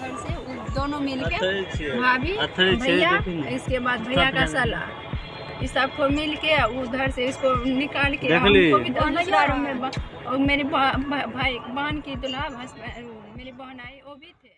घर से दोनों मिलके अथरी भाभी भैया इसके बाद भैया का सब इस सबको मिल के उधर से इसको निकाल के हमको भी दूसरा रूम में और मेरी बा- बा- भाई बहन की दुल्हा मेरी बहन आई वो भी थे।